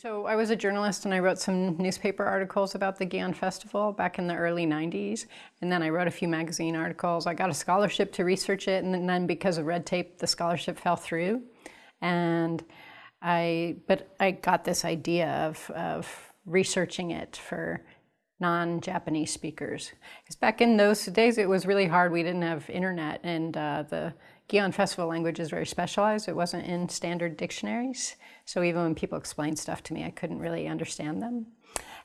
So I was a journalist and I wrote some newspaper articles about the Gion Festival back in the early 90s. And then I wrote a few magazine articles. I got a scholarship to research it and then because of red tape, the scholarship fell through. And I, but I got this idea of, of researching it for non-Japanese speakers. Because back in those days, it was really hard. We didn't have internet and uh, the Gion Festival language is very specialized. It wasn't in standard dictionaries. So even when people explained stuff to me, I couldn't really understand them.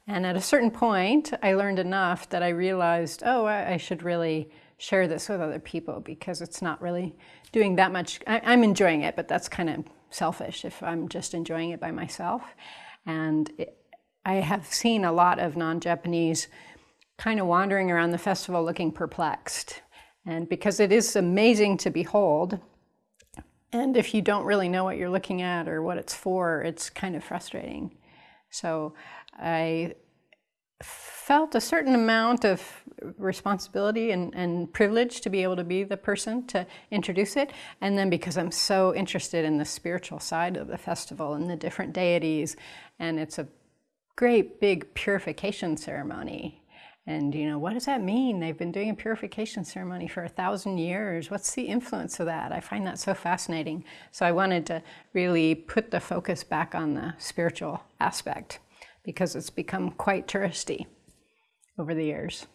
And at a certain point, I learned enough that I realized, oh, I, should really share this with other people because it's not really doing that much. I, am enjoying it, but that's kind of selfish if I'm just enjoying it by myself. And it, I have seen a lot of non-Japanese kind of wandering around the festival looking perplexed and because it is amazing to behold, and if you don't really know what you're looking at or what it's for, it's kind of frustrating. So I felt a certain amount of responsibility and, and, privilege to be able to be the person to introduce it. And then because I'm so interested in the spiritual side of the festival and the different deities, and it's a great big purification ceremony and, you know, what does that mean? They've been doing a purification ceremony for a thousand years. What's the influence of that? I find that so fascinating. So I wanted to really put the focus back on the spiritual aspect because it's become quite touristy over the years.